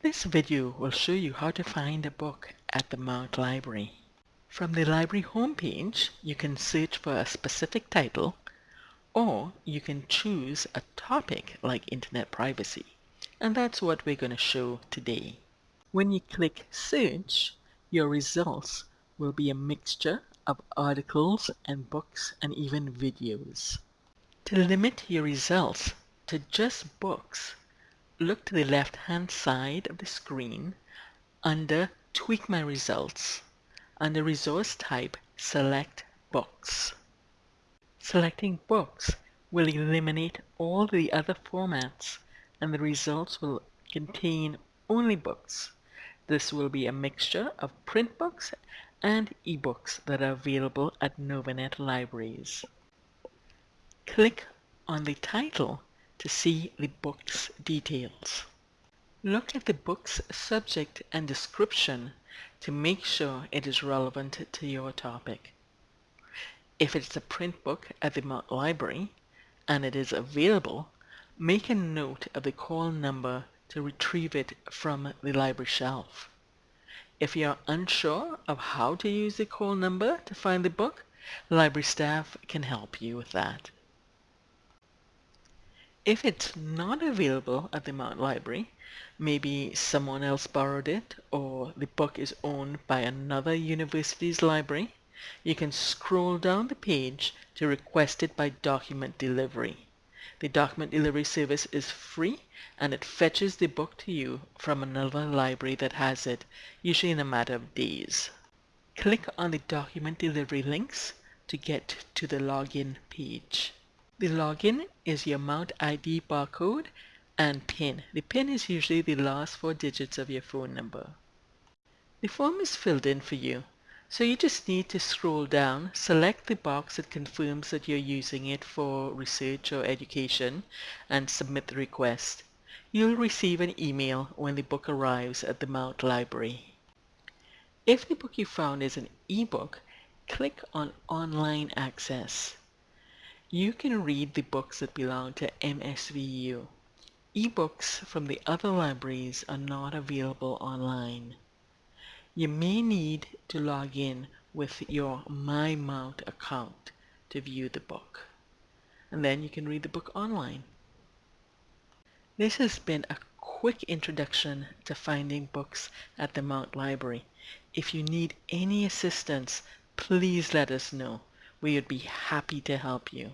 This video will show you how to find a book at the Mount Library. From the library homepage, you can search for a specific title or you can choose a topic like internet privacy. And that's what we're going to show today. When you click search, your results will be a mixture of articles and books and even videos. To limit your results to just books, look to the left hand side of the screen under Tweak My Results. Under Resource Type, select Books. Selecting Books will eliminate all the other formats and the results will contain only books. This will be a mixture of print books and ebooks that are available at Novanet libraries. Click on the title to see the book's details. Look at the book's subject and description to make sure it is relevant to your topic. If it's a print book at the Library and it is available, make a note of the call number to retrieve it from the library shelf. If you're unsure of how to use the call number to find the book, library staff can help you with that. If it's not available at the Mount Library, maybe someone else borrowed it or the book is owned by another university's library, you can scroll down the page to request it by document delivery. The document delivery service is free and it fetches the book to you from another library that has it, usually in a matter of days. Click on the document delivery links to get to the login page. The login is your Mount ID barcode and PIN. The PIN is usually the last four digits of your phone number. The form is filled in for you, so you just need to scroll down, select the box that confirms that you're using it for research or education, and submit the request. You'll receive an email when the book arrives at the Mount Library. If the book you found is an ebook, click on Online Access. You can read the books that belong to MSVU. Ebooks from the other libraries are not available online. You may need to log in with your MyMount account to view the book. And then you can read the book online. This has been a quick introduction to finding books at the Mount Library. If you need any assistance, please let us know. We would be happy to help you.